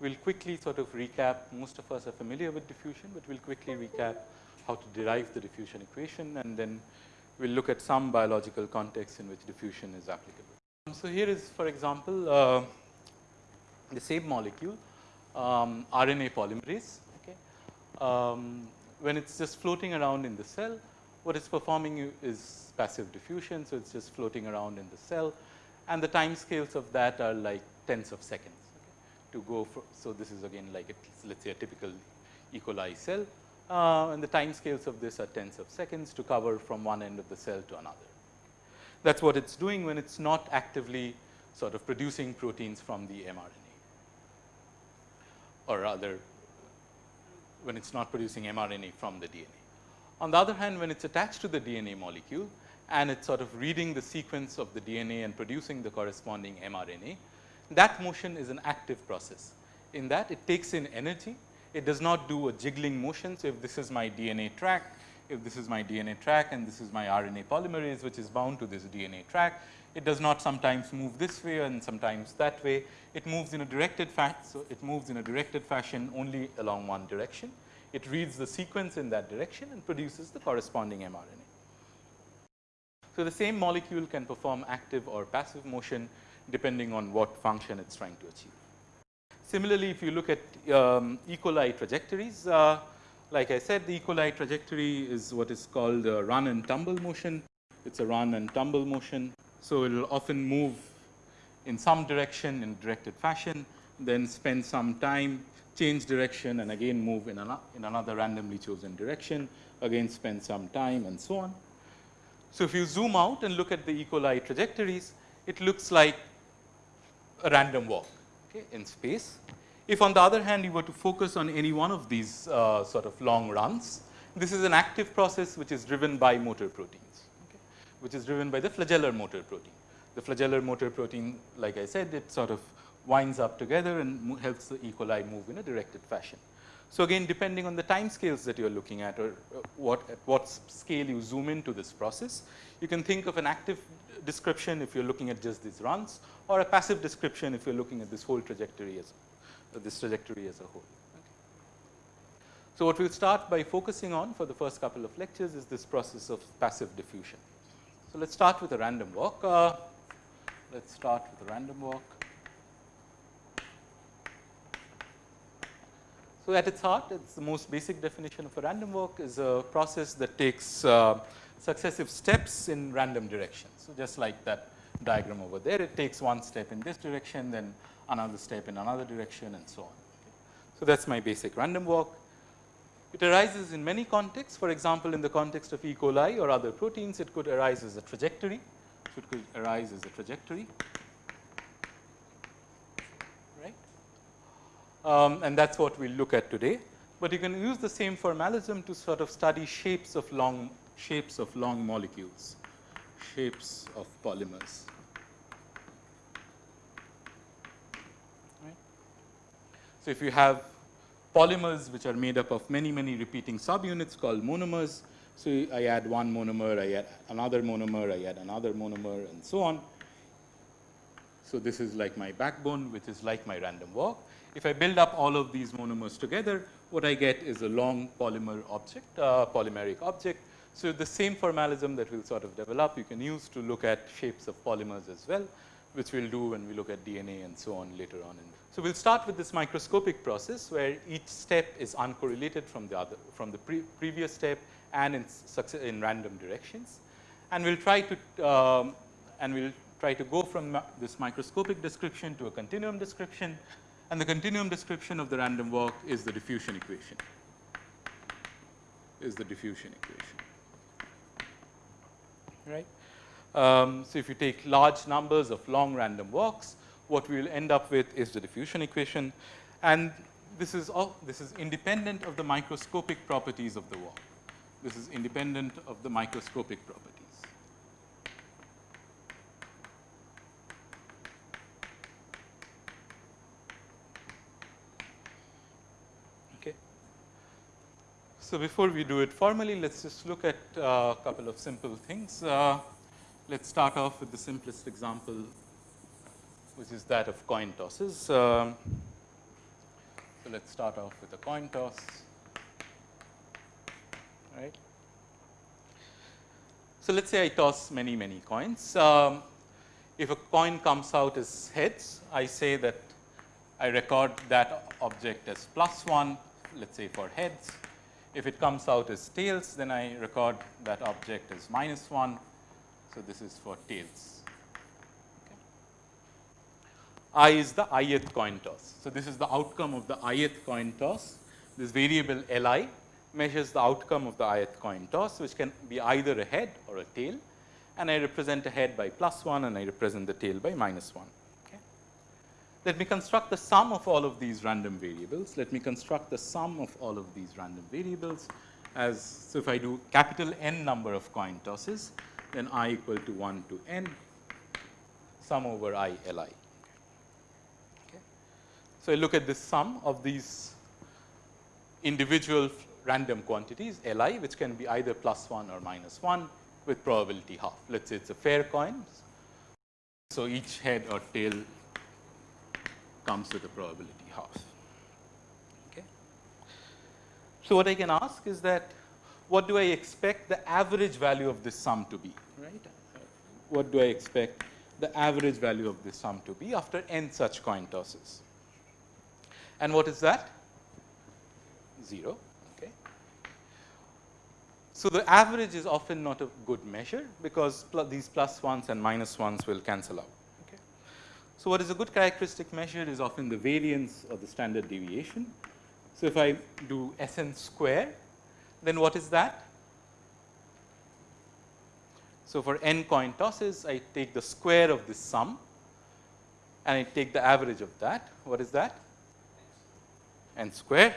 We will quickly sort of recap, most of us are familiar with diffusion, but we will quickly recap how to derive the diffusion equation and then we will look at some biological context in which diffusion is applicable. So, here is for example, uh, the same molecule um, RNA polymerase. Okay. Um, when it is just floating around in the cell, what it's performing is passive diffusion. So, it is just floating around in the cell and the time scales of that are like tens of seconds okay, to go for. So, this is again like let us say a typical E. coli cell uh, and the time scales of this are tens of seconds to cover from one end of the cell to another. That is what it is doing when it is not actively sort of producing proteins from the mRNA or rather when it is not producing mRNA from the DNA. On the other hand, when it is attached to the DNA molecule and it's sort of reading the sequence of the DNA and producing the corresponding mRNA, that motion is an active process. In that it takes in energy, it does not do a jiggling motion. So, if this is my DNA track, if this is my DNA track and this is my RNA polymerase which is bound to this DNA track, it does not sometimes move this way and sometimes that way. It moves in a directed fashion. So, it moves in a directed fashion only along one direction. It reads the sequence in that direction and produces the corresponding mRNA. So, the same molecule can perform active or passive motion depending on what function it is trying to achieve. Similarly, if you look at um, E. coli trajectories, uh, like I said the E. coli trajectory is what is called a run and tumble motion. It is a run and tumble motion. So, it will often move in some direction in directed fashion, then spend some time, change direction and again move in, an, in another randomly chosen direction, again spend some time and so on. So, if you zoom out and look at the E. coli trajectories, it looks like a random walk okay, in space. If on the other hand, you were to focus on any one of these uh, sort of long runs, this is an active process which is driven by motor proteins, okay, which is driven by the flagellar motor protein. The flagellar motor protein, like I said, it sort of winds up together and helps the E. coli move in a directed fashion. So, again depending on the time scales that you are looking at or uh, what at what scale you zoom into this process, you can think of an active description if you are looking at just these runs or a passive description if you are looking at this whole trajectory as uh, this trajectory as a whole. Okay. So, what we will start by focusing on for the first couple of lectures is this process of passive diffusion. So, let us start with a random walk. Uh, let us start with a random walk. So, at its heart it is the most basic definition of a random walk is a process that takes uh, successive steps in random directions. So, just like that diagram over there it takes one step in this direction then another step in another direction and so on. Okay. So, that is my basic random walk. It arises in many contexts for example, in the context of E. coli or other proteins it could arise as a trajectory. So, it could arise as a trajectory um, and that is what we will look at today. But you can use the same formalism to sort of study shapes of long shapes of long molecules, shapes of polymers. Right. So, if you have polymers which are made up of many many repeating subunits called monomers. So, I add one monomer, I add another monomer, I add another monomer and so on. So, this is like my backbone which is like my random walk. If I build up all of these monomers together, what I get is a long polymer object, uh, polymeric object. So, the same formalism that we will sort of develop, you can use to look at shapes of polymers as well, which we will do when we look at DNA and so on later on. So, we will start with this microscopic process where each step is uncorrelated from the other, from the pre previous step and in, success in random directions. And we will try to, um, and we will try to go from this microscopic description to a continuum description and the continuum description of the random walk is the diffusion equation, is the diffusion equation, right. Um, so, if you take large numbers of long random walks, what we will end up with is the diffusion equation and this is all, this is independent of the microscopic properties of the walk. This is independent of the microscopic properties. Okay. So, before we do it formally, let us just look at uh, a uh, couple of simple things. Uh, let us start off with the simplest example, which is that of coin tosses. Um, so, let us start off with a coin toss, right. So, let us say I toss many, many coins. Um, if a coin comes out as heads, I say that I record that object as plus 1, let us say for heads if it comes out as tails, then I record that object as minus 1. So, this is for tails. Okay. I is the ith coin toss. So, this is the outcome of the ith coin toss. This variable Li measures the outcome of the ith coin toss, which can be either a head or a tail. And I represent a head by plus 1 and I represent the tail by minus 1. Let me construct the sum of all of these random variables. Let me construct the sum of all of these random variables as, so if I do capital N number of coin tosses, then i equal to 1 to n sum over i Li. Okay. So, I look at this sum of these individual random quantities Li, which can be either plus 1 or minus 1 with probability half. Let us say it is a fair coin. So, each head or tail comes with a probability half. Okay. So, what I can ask is that what do I expect the average value of this sum to be, right? What do I expect the average value of this sum to be after n such coin tosses? And what is that? 0. Okay. So, the average is often not a good measure because pl these plus ones and minus ones will cancel out. Okay. So, what is a good characteristic measure is often the variance or the standard deviation. So, if I do S n square, then what is that? So, for n coin tosses, I take the square of this sum and I take the average of that. What is that? n square.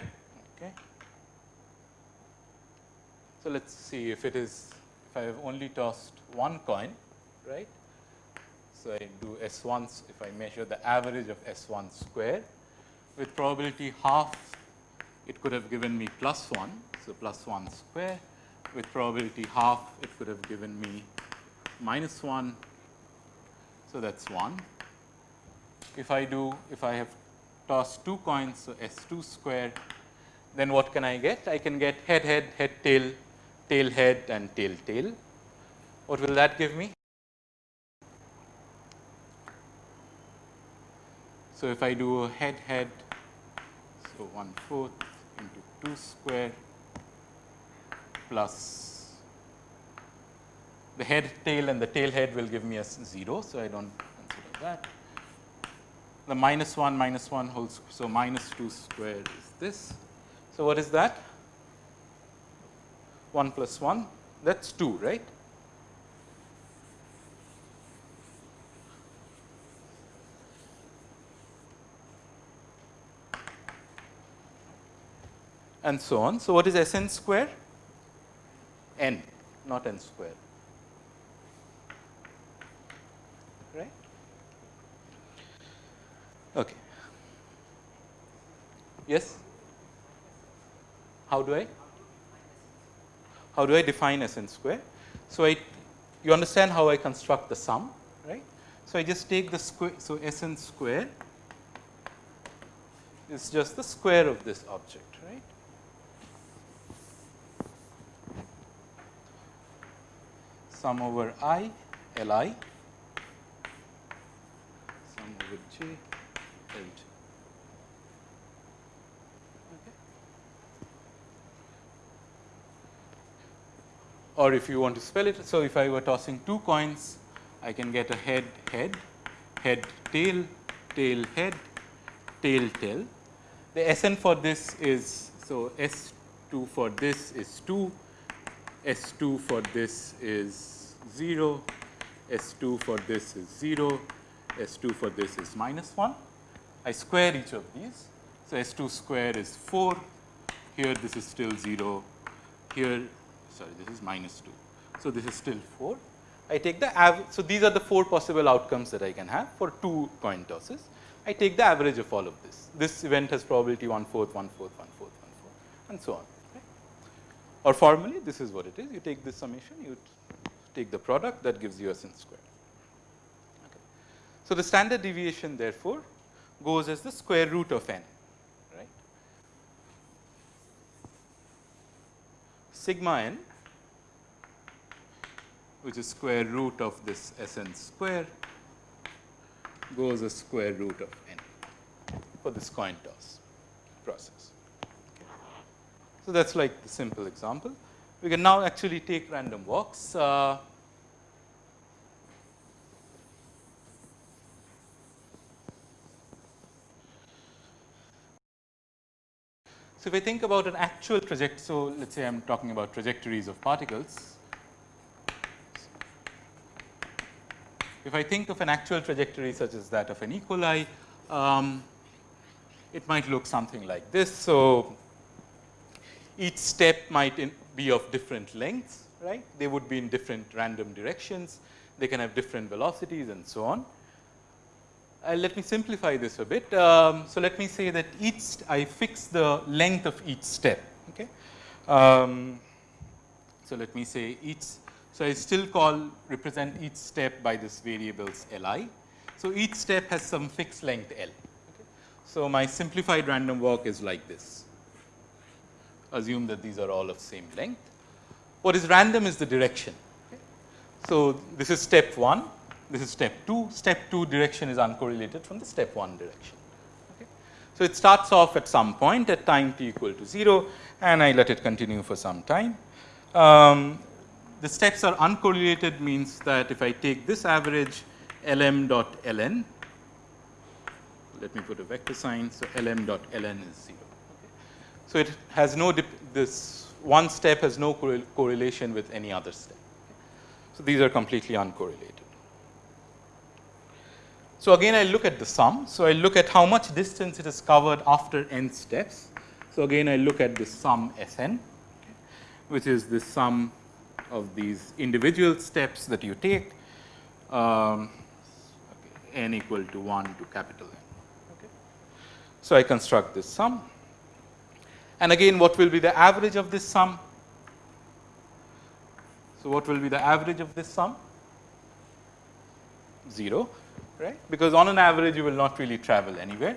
Okay. So, let us see if it is, if I have only tossed one coin, right. So, I do S 1 if I measure the average of S 1 square with probability half it could have given me plus 1. So, plus 1 square with probability half it could have given me minus 1. So, that is 1. If I do if I have tossed 2 coins, so S 2 square then what can I get? I can get head head head tail tail head and tail tail. What will that give me? So, if I do a head head, so 1 fourth into 2 square plus the head tail and the tail head will give me a 0. So, I do not consider that. The minus 1 minus 1 whole so minus 2 square is this. So, what is that? 1 plus 1 that is 2 right. and so on. So, what is S n square? N not n square right. Okay. Yes, how do I how do I define S n square? So, I you understand how I construct the sum right. So, I just take the square. So, S n square is just the square of this object right. Sum over i L i sum over j L j. Or if you want to spell it, so if I were tossing two coins, I can get a head head, head tail, tail head, tail tail. The Sn for this is so S 2 for this is 2, S 2 for this is 0, S 2 for this is 0, S 2 for this is minus 1. I square each of these. So, S 2 square is 4, here this is still 0, here sorry this is minus 2. So, this is still 4. I take the average. So, these are the 4 possible outcomes that I can have for 2 coin tosses. I take the average of all of this. This event has probability 1 fourth, 1 fourth, 1 fourth, 1 fourth and so on. Or formally this is what it is. You take this summation, you take the product that gives you a sin square. Okay. So, the standard deviation therefore, goes as the square root of n right. Sigma n which is square root of this S n square goes as square root of n for this coin toss process. So, that is like the simple example. We can now actually take random walks. Uh, So, if I think about an actual trajectory, so let us say I am talking about trajectories of particles. If I think of an actual trajectory such as that of an E. coli, um, it might look something like this. So, each step might be of different lengths, right. They would be in different random directions. They can have different velocities and so on. Uh, let me simplify this a bit. Um, so, let me say that each I fix the length of each step. Okay. Um, so, let me say each. So, I still call represent each step by this variables Li. So, each step has some fixed length L. Okay. So, my simplified random walk is like this. Assume that these are all of same length. What is random is the direction. So, this is step 1 this is step 2. Step 2 direction is uncorrelated from the step 1 direction. So, it starts off at some point at time t equal to 0 and I let it continue for some time. Um, the steps are uncorrelated means that if I take this average lm dot ln, let me put a vector sign. So, lm dot ln is 0. So, it has no this one step has no correlation with any other step. So, these are completely uncorrelated. So, again I look at the sum. So, I look at how much distance it is covered after n steps. So, again I look at the sum S n which is the sum of these individual steps that you take um, okay, n equal to 1 to capital N. Okay. So, I construct this sum and again what will be the average of this sum? So, what will be the average of this sum? 0 right, because on an average you will not really travel anywhere.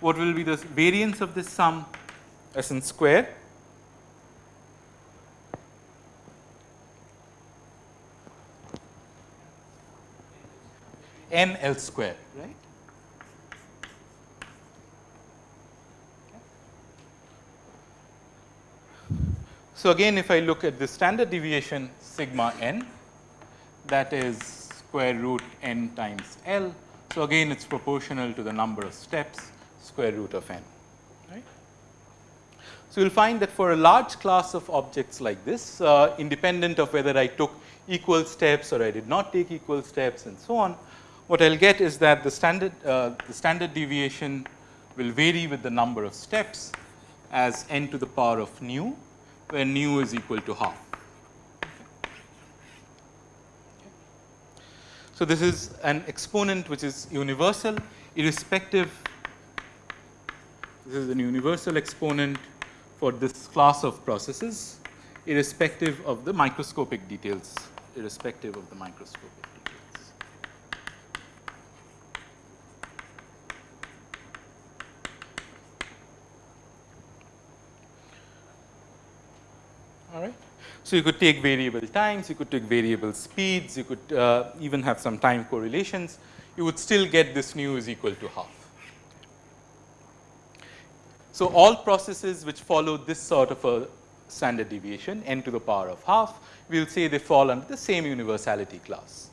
What will be the variance of this sum S n square? n L square, right. So, again if I look at the standard deviation sigma n that is square root n times L. So, again it is proportional to the number of steps square root of n. Right. So, you will find that for a large class of objects like this uh, independent of whether I took equal steps or I did not take equal steps and so on, what I will get is that the standard uh, the standard deviation will vary with the number of steps as n to the power of nu where nu is equal to half. So, this is an exponent which is universal irrespective this is an universal exponent for this class of processes irrespective of the microscopic details irrespective of the microscopic So, you could take variable times, you could take variable speeds, you could uh, even have some time correlations, you would still get this nu is equal to half. So, all processes which follow this sort of a standard deviation n to the power of half, we will say they fall under the same universality class.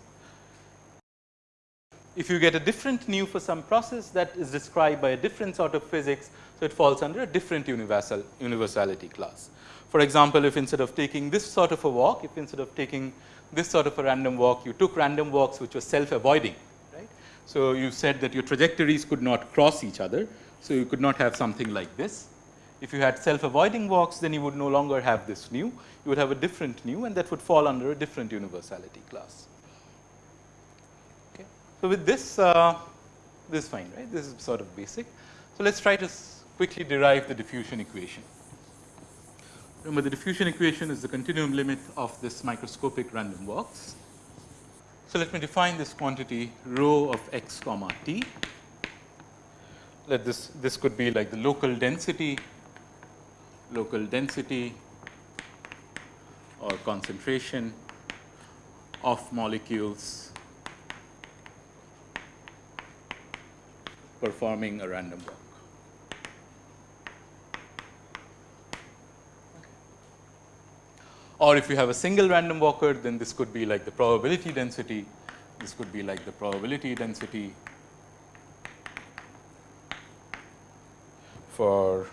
If you get a different nu for some process that is described by a different sort of physics, so it falls under a different universal universality class. For example, if instead of taking this sort of a walk, if instead of taking this sort of a random walk, you took random walks which were self avoiding, right. So, you said that your trajectories could not cross each other. So, you could not have something like this. If you had self avoiding walks, then you would no longer have this nu, you would have a different nu and that would fall under a different universality class. Okay. So, with this, uh, this is fine, right, this is sort of basic. So, let us try to quickly derive the diffusion equation. Remember the diffusion equation is the continuum limit of this microscopic random walks. So, let me define this quantity rho of x comma t. Let this this could be like the local density, local density or concentration of molecules performing a random walk. Or if you have a single random walker, then this could be like the probability density, this could be like the probability density for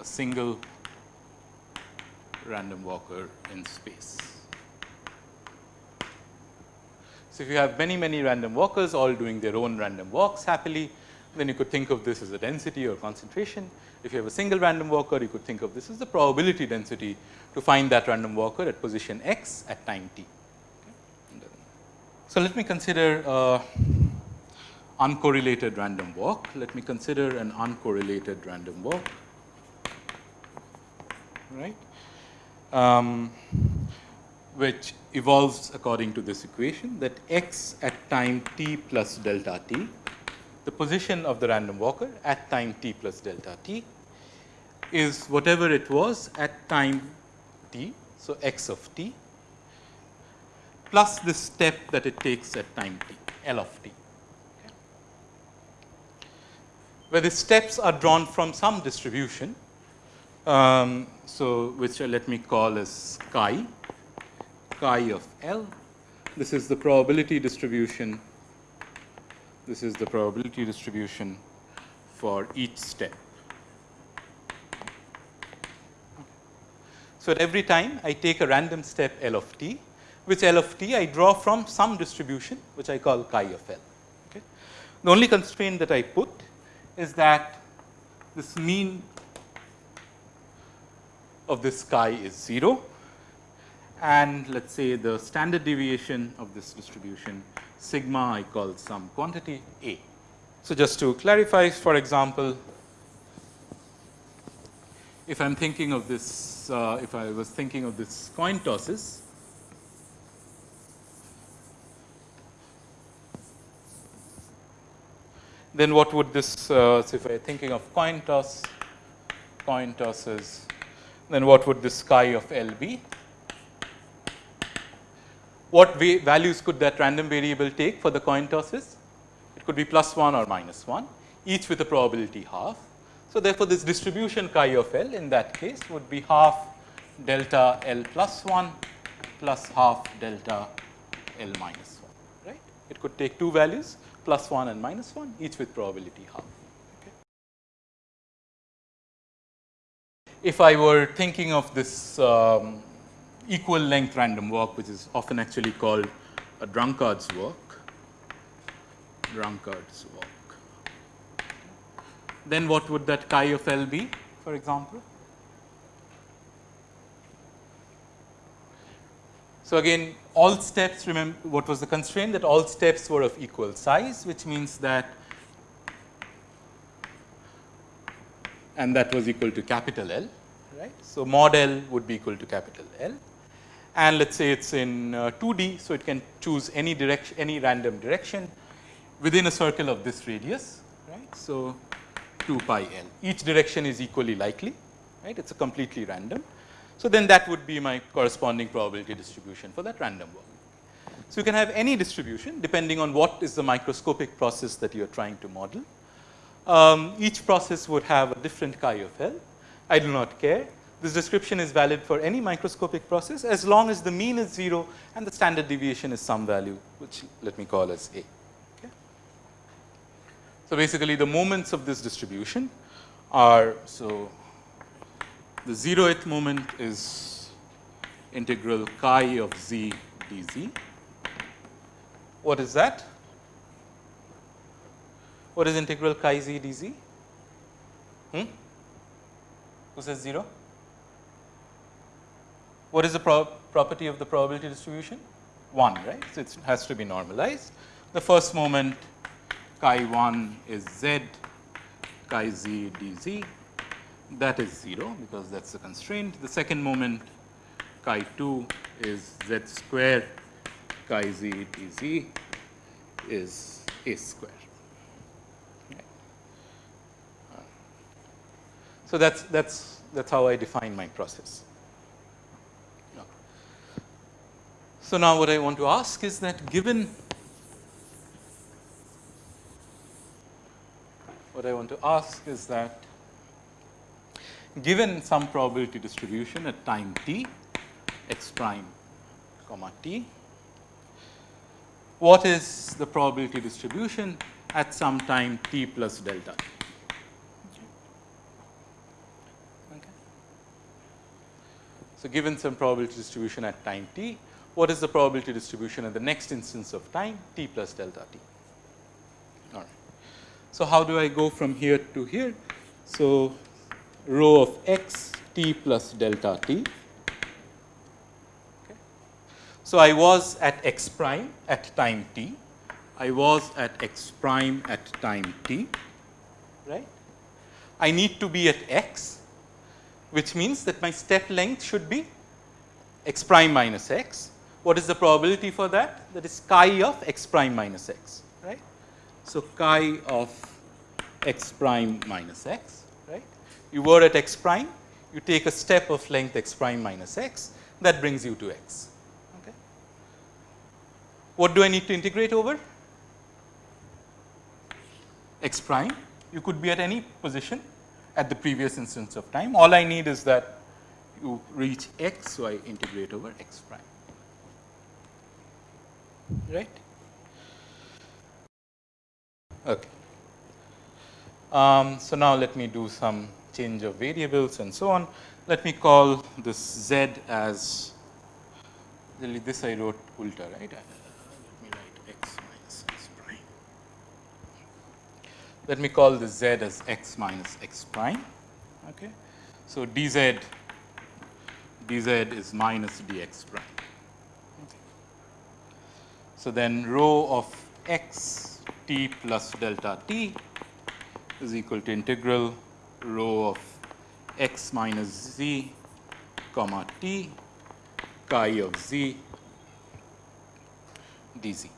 a single random walker in space. So, if you have many many random walkers all doing their own random walks happily, then you could think of this as a density or concentration. If you have a single random walker, you could think of this as the probability density to find that random walker at position x at time t. So, let me consider uh, uncorrelated random walk. Let me consider an uncorrelated random walk, right, um, which evolves according to this equation that x at time t plus delta t, the position of the random walker at time t plus delta t is whatever it was at time t. So, x of t plus the step that it takes at time t, L of t. Where the steps are drawn from some distribution. Um, so, which uh, let me call as chi chi of L. This is the probability distribution. This is the probability distribution for each step. So, at every time I take a random step L of t, which L of t I draw from some distribution which I call chi of L. Okay. The only constraint that I put is that this mean of this chi is 0 and let us say the standard deviation of this distribution sigma I call some quantity A. So, just to clarify for example, if I am thinking of this, uh, if I was thinking of this coin tosses, then what would this, uh, so if I am thinking of coin toss, coin tosses, then what would this chi of L be? What values could that random variable take for the coin tosses? It could be plus 1 or minus 1, each with a probability half. So, therefore, this distribution chi of L in that case would be half delta L plus 1 plus half delta L minus 1, right. It could take two values plus 1 and minus 1 each with probability half. Okay. If I were thinking of this um, equal length random walk which is often actually called a drunkard's walk, drunkard's walk. Then what would that chi of L be for example? So, again all steps remember what was the constraint that all steps were of equal size which means that and that was equal to capital L right. So, mod L would be equal to capital L and let us say it is in uh, 2D. So, it can choose any direction any random direction within a circle of this radius right. So, 2 pi l each direction is equally likely right it is a completely random. So, then that would be my corresponding probability distribution for that random walk. So, you can have any distribution depending on what is the microscopic process that you are trying to model. Um, each process would have a different chi of L. I do not care this description is valid for any microscopic process as long as the mean is 0 and the standard deviation is some value which let me call as A. Okay. So, basically the moments of this distribution are so the 0th moment is integral chi of z dz. What is that? What is integral chi z dz? Hmm? Who says 0? What is the pro property of the probability distribution? 1, right. So, it has to be normalized. The first moment chi 1 is z chi z dz that is 0 because that is the constraint. The second moment chi 2 is z square chi z d z is a square. So that's that's that's how I define my process. So now what I want to ask is that given what I want to ask is that given some probability distribution at time t x prime comma t, what is the probability distribution at some time t plus delta t? So, given some probability distribution at time t, what is the probability distribution at the next instance of time t plus delta t? All right. So, how do I go from here to here? So, rho of x t plus delta t. Okay. So, I was at x prime at time t, I was at x prime at time t, right. I need to be at x which means that my step length should be x prime minus x. What is the probability for that? That is chi of x prime minus x, right. So, chi of x prime minus x, right. You were at x prime, you take a step of length x prime minus x, that brings you to x. Okay. What do I need to integrate over? x prime, you could be at any position at the previous instance of time. All I need is that you reach x, so I integrate over x prime, right. Okay. Um, so, now let me do some change of variables and so on. Let me call this z as really this I wrote ulta right let me write x minus x prime. Let me call this z as x minus x prime. Okay. So, dz dz is minus dx prime. So, then rho of x t plus delta t is equal to integral rho of x minus z comma t chi of z dz.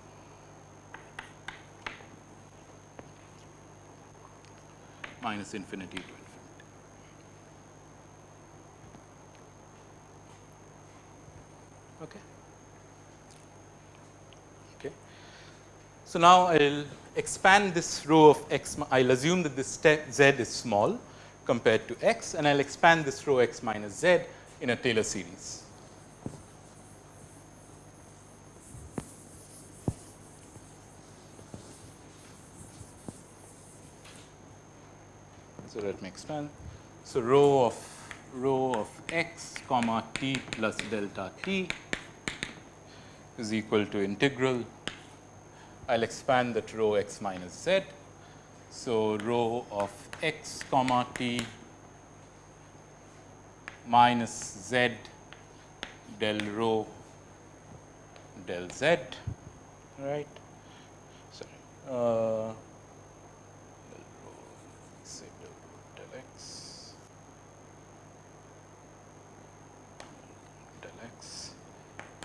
minus infinity to infinity. Okay. Okay. So, now I will expand this rho of x, I will assume that this z is small compared to x and I will expand this rho x minus z in a Taylor series. So, let me expand. So, rho of rho of x comma t plus delta t is equal to integral. I will expand that rho x minus z. So, rho of x comma t minus z del rho del z. Right. Sorry. Uh,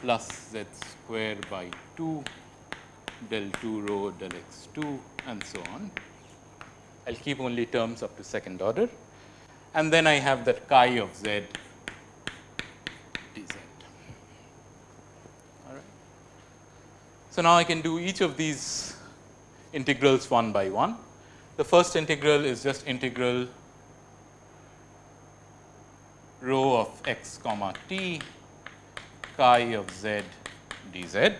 plus z square by 2 del 2 rho del x 2 and so on. I will keep only terms up to second order and then I have that chi of z dz. All right. So, now I can do each of these integrals one by one. The first integral is just integral rho of x comma t chi of z dz.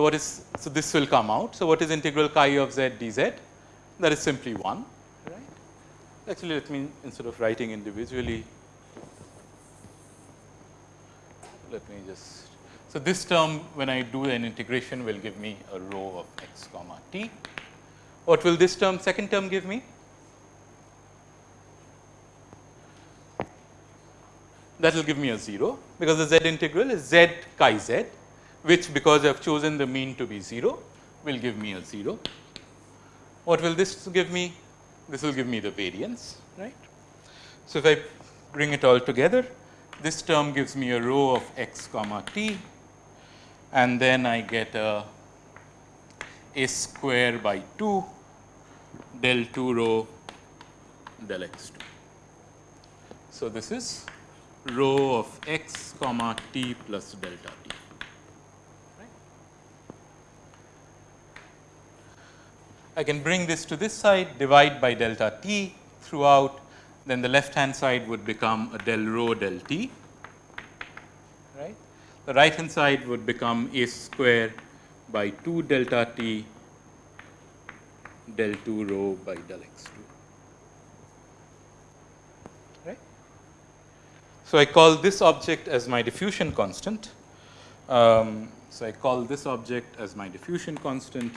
So, what is so this will come out. So, what is integral chi of z dz? That is simply 1 right. Actually, let me instead of writing individually, let me just so this term when I do an integration will give me a rho of x comma t. What will this term second term give me? that will give me a 0 because the z integral is z chi z which because I have chosen the mean to be 0 will give me a 0. What will this give me? this will give me the variance, right. So, if I bring it all together, this term gives me a rho of x comma t and then I get a a square by 2 del 2 rho del x 2. So, this is rho of x comma t plus delta t. I can bring this to this side divide by delta t throughout then the left hand side would become a del rho del t right. The right hand side would become a square by 2 delta t del 2 rho by del x 2 right. So, I call this object as my diffusion constant. Um, so, I call this object as my diffusion constant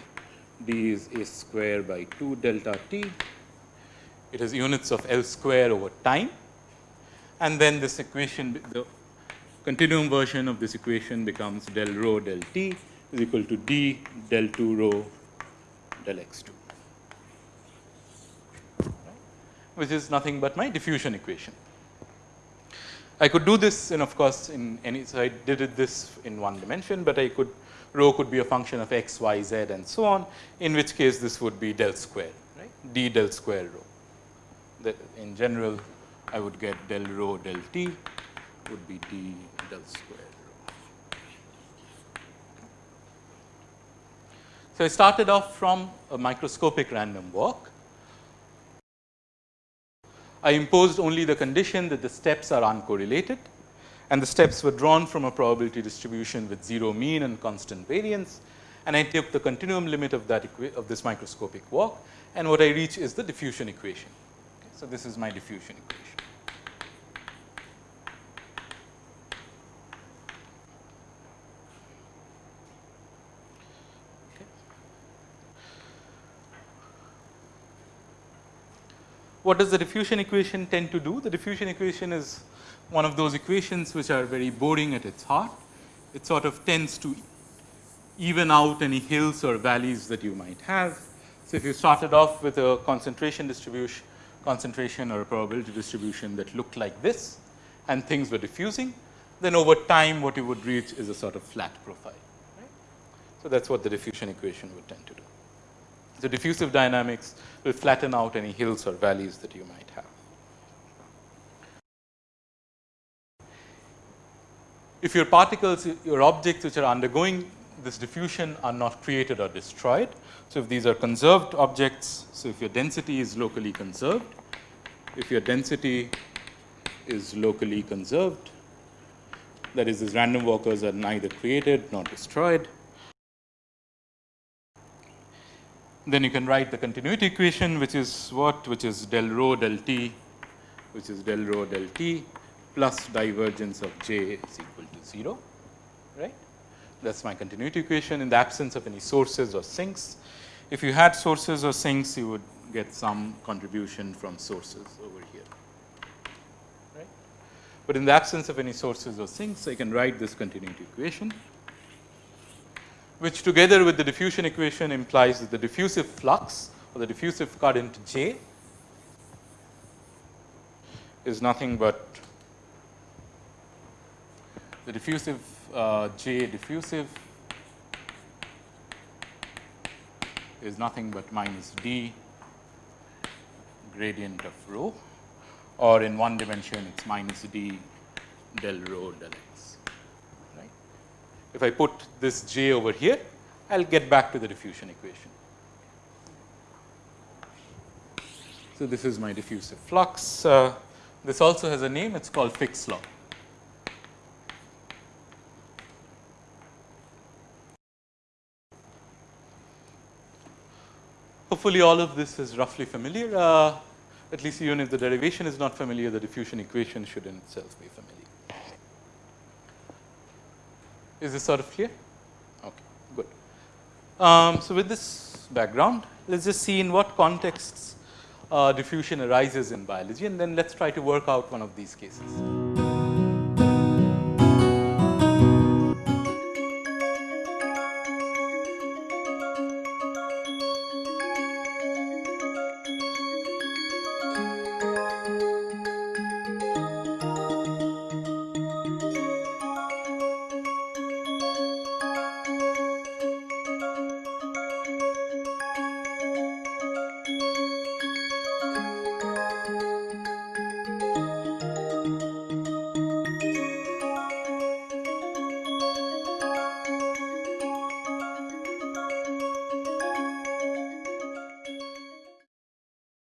d is a square by 2 delta t. It has units of L square over time and then this equation the continuum version of this equation becomes del rho del t is equal to d del 2 rho del x 2 which is nothing but my diffusion equation. I could do this and of course, in any so I did it this in one dimension, but I could rho could be a function of x, y, z and so on, in which case this would be del square, right, d del square rho. In general, I would get del rho del t would be d del square rho. So, I started off from a microscopic random walk. I imposed only the condition that the steps are uncorrelated and the steps were drawn from a probability distribution with 0 mean and constant variance and I took the continuum limit of that of this microscopic walk and what I reach is the diffusion equation. Okay. So, this is my diffusion equation. What does the diffusion equation tend to do? The diffusion equation is one of those equations which are very boring at its heart. It sort of tends to even out any hills or valleys that you might have. So, if you started off with a concentration distribution concentration or a probability distribution that looked like this and things were diffusing, then over time what you would reach is a sort of flat profile. Right? So, that is what the diffusion equation would tend to do. So, diffusive dynamics will flatten out any hills or valleys that you might have. If your particles, your objects which are undergoing this diffusion are not created or destroyed. So, if these are conserved objects, so if your density is locally conserved, if your density is locally conserved, that is these random walkers are neither created nor destroyed, then you can write the continuity equation which is what which is del rho del t which is del rho del t plus divergence of j is equal to 0 right. That is my continuity equation in the absence of any sources or sinks. If you had sources or sinks you would get some contribution from sources over here right. But in the absence of any sources or sinks I can write this continuity equation which together with the diffusion equation implies that the diffusive flux or the diffusive current J is nothing but the diffusive uh, J diffusive is nothing but minus d gradient of rho or in one dimension it is minus d del rho del. If I put this j over here, I will get back to the diffusion equation. So, this is my diffusive flux. Uh, this also has a name, it is called Fick's law. Hopefully, all of this is roughly familiar. Uh, at least even if the derivation is not familiar, the diffusion equation should in itself be familiar. Is this sort of clear? Okay, good. Um, so, with this background, let us just see in what contexts uh, diffusion arises in biology and then let us try to work out one of these cases.